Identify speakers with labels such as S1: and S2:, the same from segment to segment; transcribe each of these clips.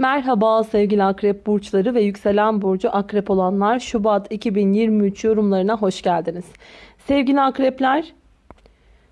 S1: Merhaba sevgili akrep burçları ve yükselen burcu akrep olanlar Şubat 2023 yorumlarına hoş geldiniz. Sevgili akrepler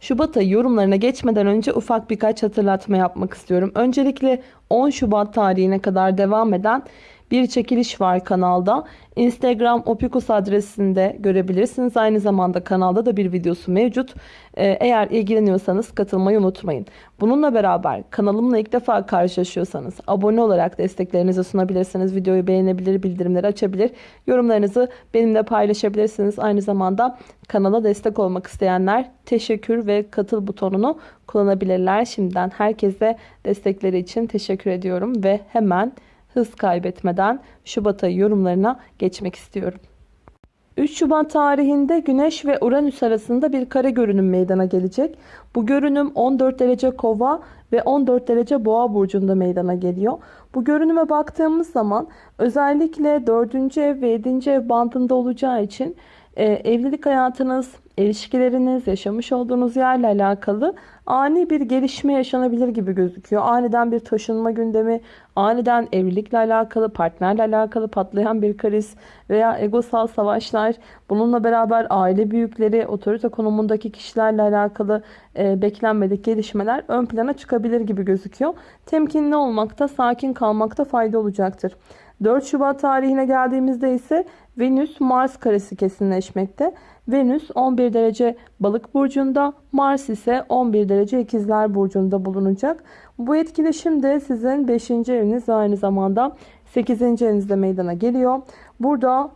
S1: Şubat yorumlarına geçmeden önce ufak birkaç hatırlatma yapmak istiyorum. Öncelikle 10 Şubat tarihine kadar devam eden bir çekiliş var kanalda. Instagram opikus adresinde görebilirsiniz. Aynı zamanda kanalda da bir videosu mevcut. Ee, eğer ilgileniyorsanız katılmayı unutmayın. Bununla beraber kanalımla ilk defa karşılaşıyorsanız abone olarak desteklerinizi sunabilirsiniz. Videoyu beğenebilir, bildirimleri açabilir. Yorumlarınızı benimle paylaşabilirsiniz. Aynı zamanda kanala destek olmak isteyenler teşekkür ve katıl butonunu kullanabilirler. Şimdiden herkese destekleri için teşekkür ediyorum ve hemen hız kaybetmeden Şubat ayı yorumlarına geçmek istiyorum. 3 Şubat tarihinde Güneş ve Uranüs arasında bir kare görünüm meydana gelecek. Bu görünüm 14 derece kova ve 14 derece boğa burcunda meydana geliyor. Bu görünüme baktığımız zaman özellikle 4. ev ve 7. ev bandında olacağı için e, evlilik hayatınız, ilişkileriniz, yaşamış olduğunuz yerle alakalı ani bir gelişme yaşanabilir gibi gözüküyor. Aniden bir taşınma gündemi, aniden evlilikle alakalı, partnerle alakalı patlayan bir kriz veya egosal savaşlar, bununla beraber aile büyükleri, otorite konumundaki kişilerle alakalı e, beklenmedik gelişmeler ön plana çıkabilir gibi gözüküyor. Temkinli olmakta, sakin kalmakta fayda olacaktır. 4 Şubat tarihine geldiğimizde ise Venüs Mars karesi kesinleşmekte. Venüs 11 derece balık burcunda, Mars ise 11 derece ikizler burcunda bulunacak. Bu etkileşim de sizin 5. eviniz aynı zamanda 8. evinizde meydana geliyor. Burada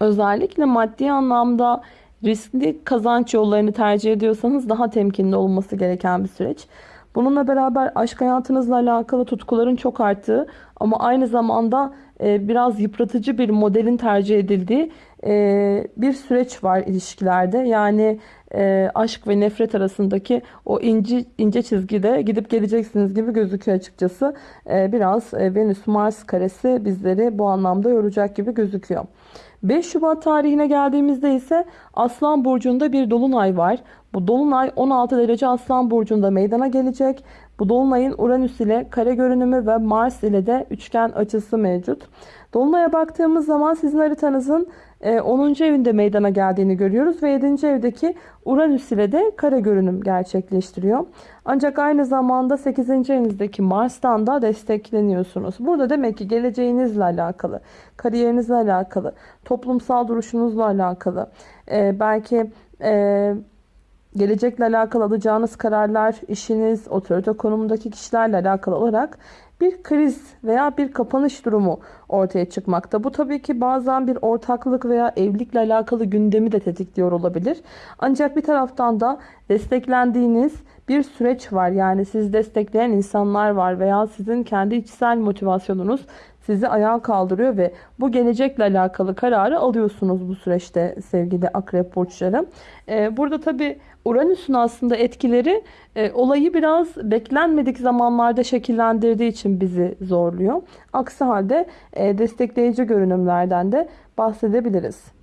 S1: özellikle maddi anlamda riskli kazanç yollarını tercih ediyorsanız daha temkinli olması gereken bir süreç. Bununla beraber aşk hayatınızla alakalı tutkuların çok arttığı ama aynı zamanda e, biraz yıpratıcı bir modelin tercih edildiği e, bir süreç var ilişkilerde. Yani e, aşk ve nefret arasındaki o ince, ince çizgide gidip geleceksiniz gibi gözüküyor açıkçası. Biraz Venüs-Mars karesi bizleri bu anlamda yoracak gibi gözüküyor. 5 Şubat tarihine geldiğimizde ise Aslan Burcu'nda bir dolunay var. Bu dolunay 16 derece Aslan Burcu'nda meydana gelecek. Bu dolunayın Uranüs ile kare görünümü ve Mars ile de üçgen açısı mevcut. Dolunay'a baktığımız zaman sizin haritanızın 10. E, evinde meydana geldiğini görüyoruz ve 7. evdeki Uranüs ile de kare görünüm gerçekleştiriyor. Ancak aynı zamanda 8. evinizdeki Mars'tan da destekleniyorsunuz. Burada demek ki geleceğinizle alakalı, kariyerinizle alakalı, toplumsal duruşunuzla alakalı, e, belki e, gelecekle alakalı alacağınız kararlar, işiniz, otorite konumundaki kişilerle alakalı olarak bir kriz veya bir kapanış durumu ortaya çıkmakta. Bu tabii ki bazen bir ortaklık veya evlilikle alakalı gündemi de tetikliyor olabilir. Ancak bir taraftan da desteklendiğiniz bir süreç var. Yani sizi destekleyen insanlar var veya sizin kendi içsel motivasyonunuz sizi ayağa kaldırıyor ve bu gelecekle alakalı kararı alıyorsunuz bu süreçte sevgili akrep burçları. Ee, burada tabi Uranüs'ün aslında etkileri e, olayı biraz beklenmedik zamanlarda şekillendirdiği için bizi zorluyor. Aksi halde e, destekleyici görünümlerden de bahsedebiliriz.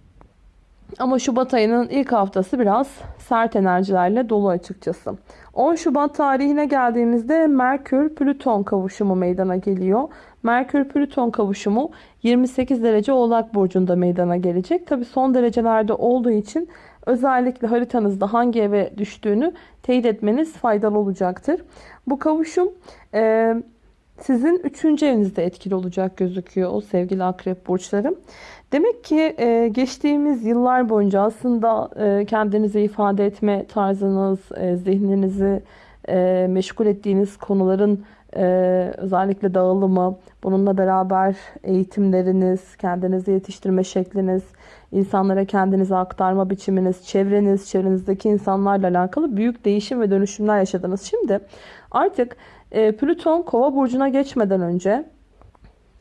S1: Ama Şubat ayının ilk haftası biraz sert enerjilerle dolu açıkçası. 10 Şubat tarihine geldiğimizde Merkür-Plüton kavuşumu meydana geliyor. Merkür-Plüton kavuşumu 28 derece Oğlak Burcu'nda meydana gelecek. Tabi son derecelerde olduğu için özellikle haritanızda hangi eve düştüğünü teyit etmeniz faydalı olacaktır. Bu kavuşum e, sizin 3. evinizde etkili olacak gözüküyor o sevgili akrep burçlarım. Demek ki e, geçtiğimiz yıllar boyunca aslında e, kendinizi ifade etme tarzınız, e, zihninizi e, meşgul ettiğiniz konuların e, özellikle dağılımı, bununla beraber eğitimleriniz, kendinizi yetiştirme şekliniz, insanlara kendinizi aktarma biçiminiz, çevreniz, çevrenizdeki insanlarla alakalı büyük değişim ve dönüşümler yaşadınız. Şimdi artık e, Plüton kova burcuna geçmeden önce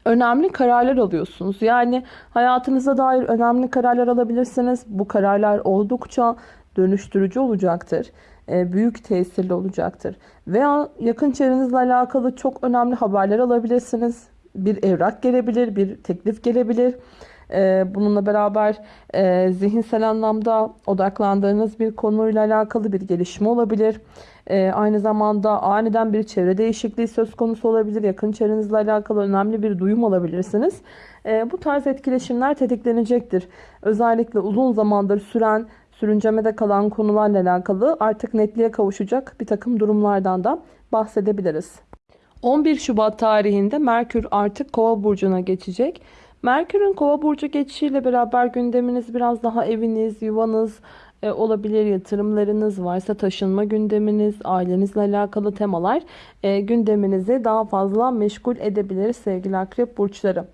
S1: önemli kararlar alıyorsunuz. Yani hayatınıza dair önemli kararlar alabilirsiniz. Bu kararlar oldukça dönüştürücü olacaktır. E, büyük tesirli olacaktır. Veya yakın çevrenizle alakalı çok önemli haberler alabilirsiniz. Bir evrak gelebilir, bir teklif gelebilir. Ee, bununla beraber e, zihinsel anlamda odaklandığınız bir konuyla alakalı bir gelişme olabilir. Ee, aynı zamanda aniden bir çevre değişikliği söz konusu olabilir. Yakın çevrenizle alakalı önemli bir duyum alabilirsiniz. Ee, bu tarz etkileşimler tetiklenecektir. Özellikle uzun zamandır süren sürüncemede kalan konularla alakalı artık netliğe kavuşacak bir takım durumlardan da bahsedebiliriz. 11 Şubat tarihinde Merkür artık Kova burcuna geçecek. Merkür'ün Kova burcu geçişiyle beraber gündeminiz biraz daha eviniz, yuvanız e, olabilir, yatırımlarınız varsa taşınma gündeminiz, ailenizle alakalı temalar e, gündeminizi daha fazla meşgul edebilir sevgili akrep burçları.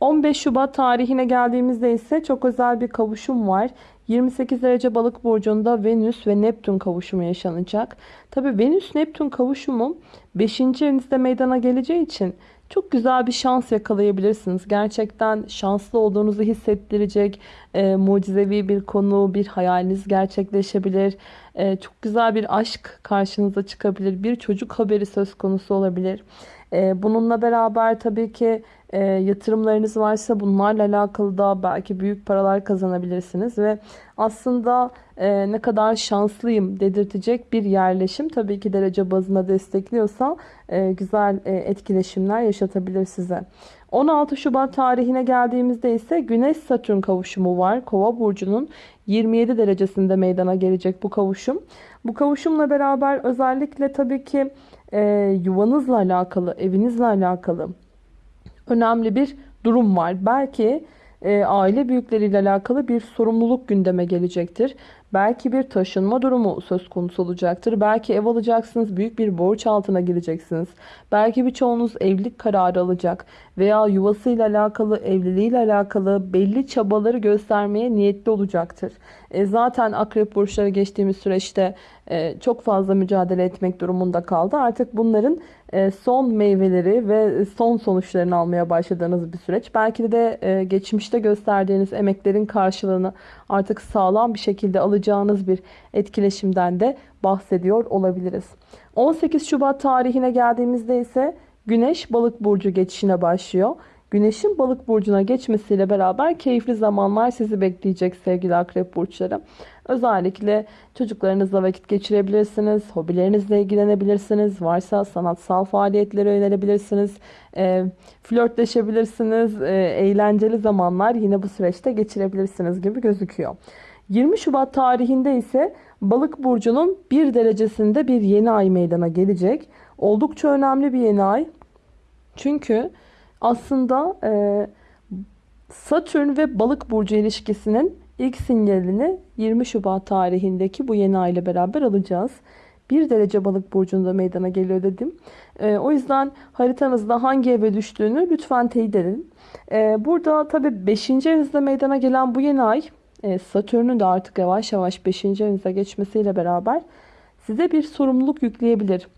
S1: 15 Şubat tarihine geldiğimizde ise çok özel bir kavuşum var. 28 derece balık burcunda Venüs ve Neptün kavuşumu yaşanacak. Tabi Venüs Neptün kavuşumu 5. evinizde meydana geleceği için çok güzel bir şans yakalayabilirsiniz. Gerçekten şanslı olduğunuzu hissettirecek e, mucizevi bir konu, bir hayaliniz gerçekleşebilir. E, çok güzel bir aşk karşınıza çıkabilir. Bir çocuk haberi söz konusu olabilir. E, bununla beraber tabii ki e, yatırımlarınız varsa bunlarla alakalı da belki büyük paralar kazanabilirsiniz ve aslında e, ne kadar şanslıyım dedirtecek bir yerleşim tabii ki derece bazında destekliyorsa e, güzel e, etkileşimler yaşatabilir size. 16 Şubat tarihine geldiğimizde ise Güneş Satürn kavuşumu var. Kova burcunun 27 derecesinde meydana gelecek bu kavuşum. Bu kavuşumla beraber özellikle tabii ki e, yuvanızla alakalı, evinizle alakalı önemli bir durum var. Belki e, aile büyükleriyle alakalı bir sorumluluk gündeme gelecektir. Belki bir taşınma durumu söz konusu olacaktır. Belki ev alacaksınız, büyük bir borç altına gireceksiniz. Belki birçoğunuz evlilik kararı alacak veya yuvasıyla alakalı, evliliğiyle alakalı belli çabaları göstermeye niyetli olacaktır. E, zaten akrep burçları geçtiğimiz süreçte e, çok fazla mücadele etmek durumunda kaldı. Artık bunların son meyveleri ve son sonuçlarını almaya başladığınız bir süreç. Belki de e, geçmişte gösterdiğiniz emeklerin karşılığını artık sağlam bir şekilde alacağınız bir etkileşimden de bahsediyor olabiliriz. 18 Şubat tarihine geldiğimizde ise Güneş balık burcu geçişine başlıyor. Güneşin balık burcuna geçmesiyle beraber keyifli zamanlar sizi bekleyecek sevgili akrep burçları. Özellikle çocuklarınızla vakit geçirebilirsiniz, hobilerinizle ilgilenebilirsiniz, varsa sanatsal faaliyetlere yönelebilirsiniz, e, flörtleşebilirsiniz, e, eğlenceli zamanlar yine bu süreçte geçirebilirsiniz gibi gözüküyor. 20 Şubat tarihinde ise Balık burcunun bir derecesinde bir yeni ay meydana gelecek. Oldukça önemli bir yeni ay. Çünkü aslında e, Satürn ve Balık burcu ilişkisinin ilk sinyalini 20 Şubat tarihindeki bu yeni ay ile beraber alacağız. Bir derece balık burcunda meydana geliyor dedim. E, o yüzden haritanızda hangi eve düştüğünü lütfen teyit edin. E, burada tabi 5. evinizde meydana gelen bu yeni ay e, Satürn'ün de artık yavaş yavaş 5. evinize geçmesiyle beraber size bir sorumluluk yükleyebilir.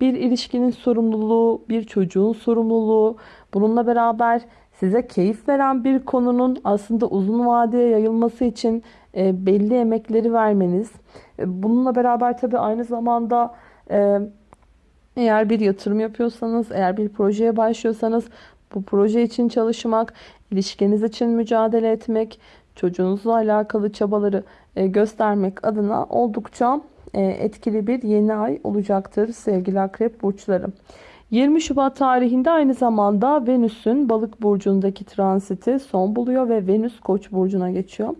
S1: Bir ilişkinin sorumluluğu, bir çocuğun sorumluluğu, bununla beraber size keyif veren bir konunun aslında uzun vadeye yayılması için e, belli emekleri vermeniz. E, bununla beraber tabii aynı zamanda eğer bir yatırım yapıyorsanız, eğer bir projeye başlıyorsanız bu proje için çalışmak, ilişkiniz için mücadele etmek, çocuğunuzla alakalı çabaları e, göstermek adına oldukça e, etkili bir yeni ay olacaktır sevgili akrep burçları. 20 Şubat tarihinde aynı zamanda Venüs'ün balık burcundaki transiti son buluyor ve Venüs koç burcuna geçiyor.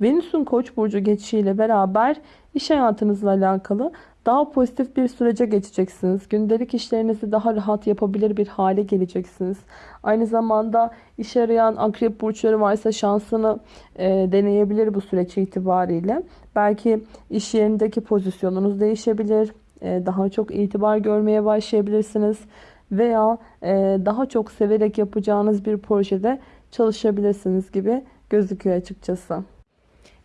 S1: Venüs'ün koç burcu geçişiyle beraber iş hayatınızla alakalı daha pozitif bir sürece geçeceksiniz. Gündelik işlerinizi daha rahat yapabilir bir hale geleceksiniz. Aynı zamanda iş arayan akrep burçları varsa şansını e, deneyebilir bu süreç itibariyle. Belki iş yerindeki pozisyonunuz değişebilir. E, daha çok itibar görmeye başlayabilirsiniz. Veya e, daha çok severek yapacağınız bir projede çalışabilirsiniz gibi gözüküyor açıkçası.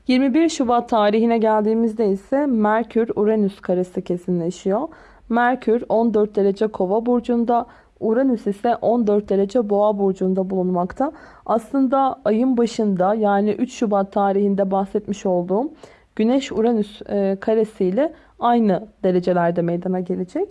S1: 21 Şubat tarihine geldiğimizde ise Merkür-Uranüs karesi kesinleşiyor. Merkür 14 derece kova burcunda, Uranüs ise 14 derece boğa burcunda bulunmakta. Aslında ayın başında yani 3 Şubat tarihinde bahsetmiş olduğum Güneş-Uranüs e, karesiyle aynı derecelerde meydana gelecek.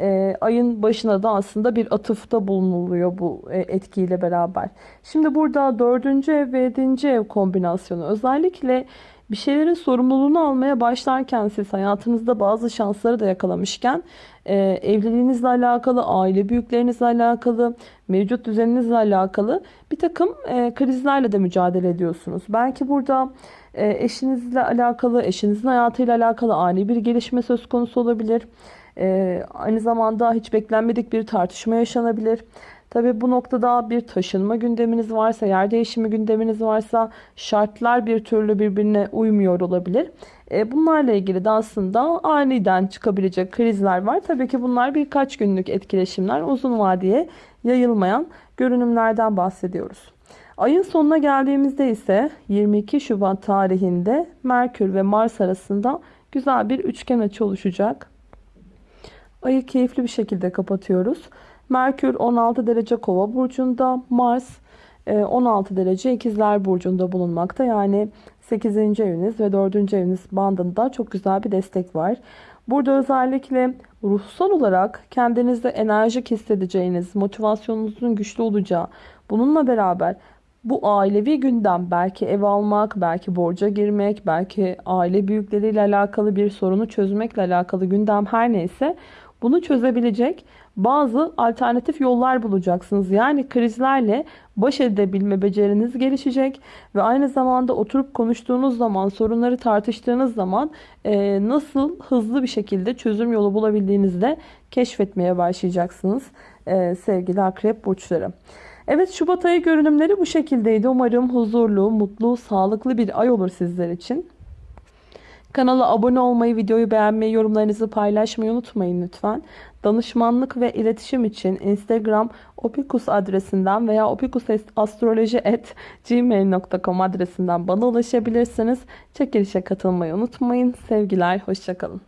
S1: e, ayın başına da aslında bir atıfta bulunuluyor bu e, etkiyle beraber. Şimdi burada dördüncü ev ve yedinci ev kombinasyonu özellikle bir şeylerin sorumluluğunu almaya başlarken siz hayatınızda bazı şansları da yakalamışken e, evliliğinizle alakalı, aile büyüklerinizle alakalı, mevcut düzeninizle alakalı bir takım e, krizlerle de mücadele ediyorsunuz. Belki burada e, eşinizle alakalı, eşinizin hayatıyla alakalı ani bir gelişme söz konusu olabilir. E, aynı zamanda hiç beklenmedik bir tartışma yaşanabilir. Tabi bu noktada bir taşınma gündeminiz varsa, yer değişimi gündeminiz varsa şartlar bir türlü birbirine uymuyor olabilir. E, bunlarla ilgili de aslında aniden çıkabilecek krizler var. Tabii ki bunlar birkaç günlük etkileşimler, uzun vadeye yayılmayan görünümlerden bahsediyoruz. Ayın sonuna geldiğimizde ise 22 Şubat tarihinde Merkür ve Mars arasında güzel bir üçgen açı oluşacak. Ayı keyifli bir şekilde kapatıyoruz. Merkür 16 derece kova burcunda, Mars 16 e, derece ikizler burcunda bulunmakta. Yani 8. eviniz ve 4. eviniz bandında çok güzel bir destek var. Burada özellikle ruhsal olarak kendinizde enerjik hissedeceğiniz, motivasyonunuzun güçlü olacağı, bununla beraber bu ailevi gündem belki ev almak, belki borca girmek, belki aile büyükleriyle alakalı bir sorunu çözmekle alakalı gündem her neyse bunu çözebilecek bazı alternatif yollar bulacaksınız. Yani krizlerle baş edebilme beceriniz gelişecek ve aynı zamanda oturup konuştuğunuz zaman, sorunları tartıştığınız zaman e, nasıl hızlı bir şekilde çözüm yolu bulabildiğinizi de keşfetmeye başlayacaksınız e, sevgili akrep burçları. Evet Şubat ayı görünümleri bu şekildeydi. Umarım huzurlu, mutlu, sağlıklı bir ay olur sizler için. Kanala abone olmayı, videoyu beğenmeyi, yorumlarınızı paylaşmayı unutmayın lütfen. Danışmanlık ve iletişim için Instagram opikus adresinden veya opikusastroloji.gmail.com adresinden bana ulaşabilirsiniz. Çekilişe katılmayı unutmayın. Sevgiler, hoşçakalın.